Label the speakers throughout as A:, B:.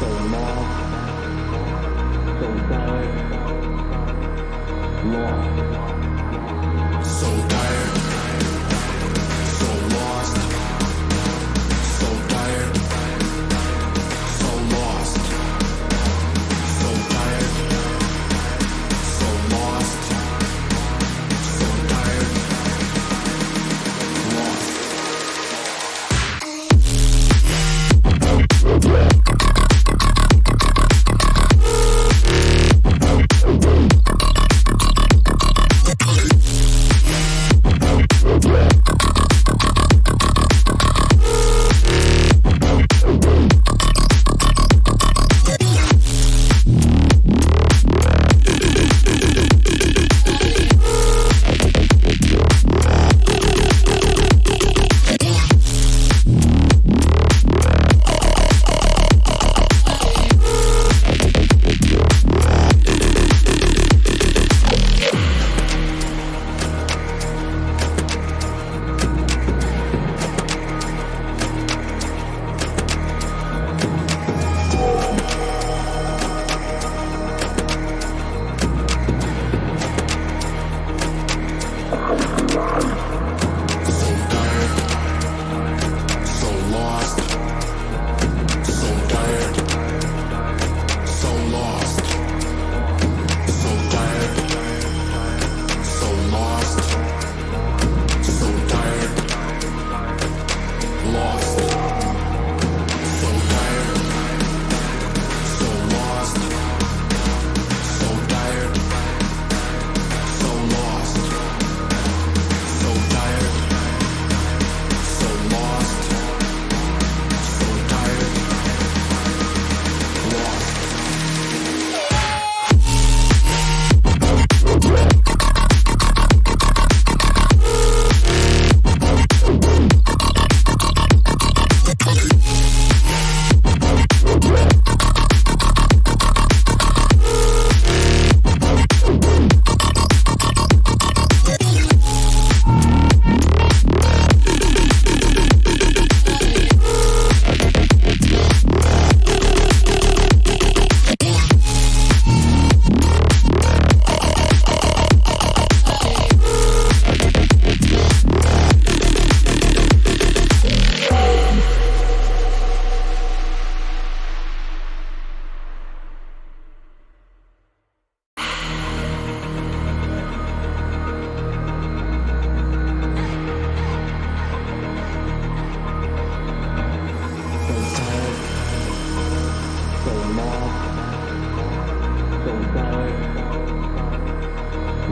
A: so lost, so lost, so dark.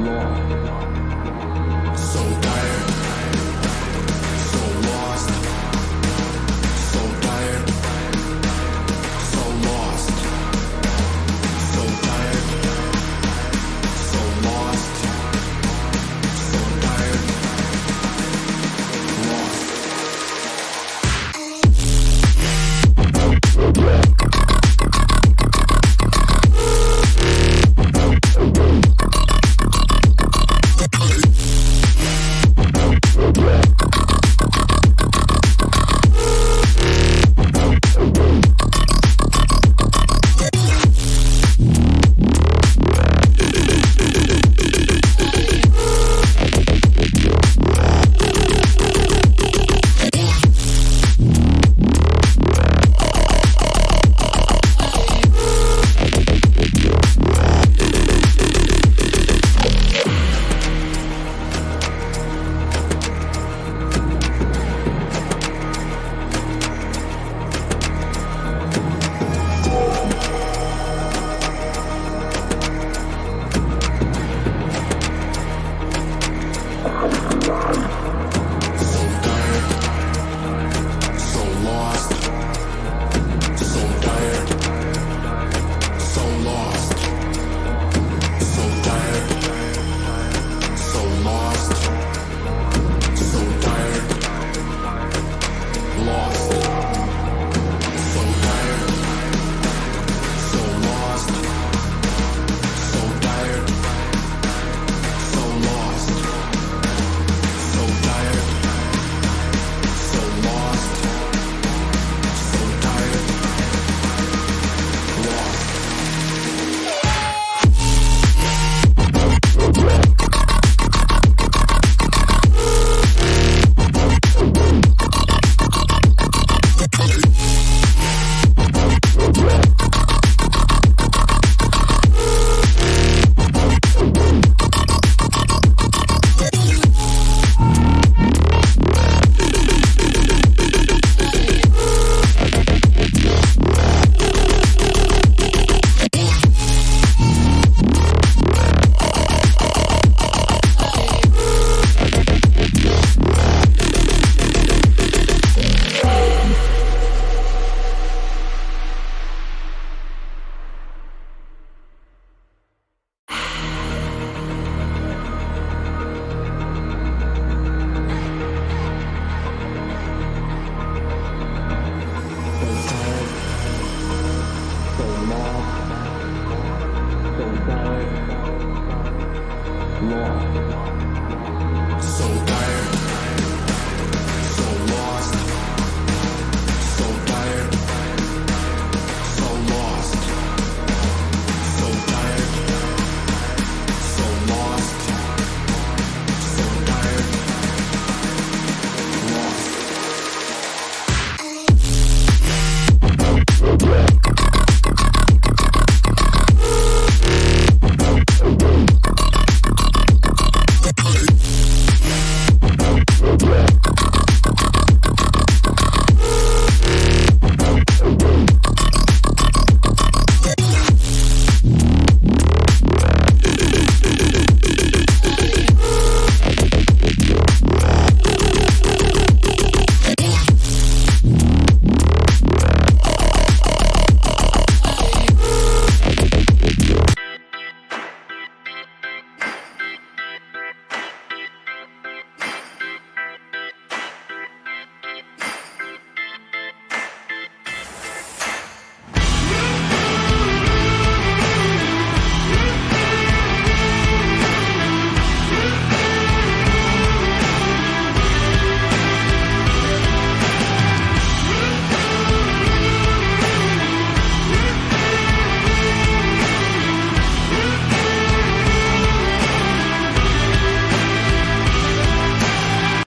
A: law.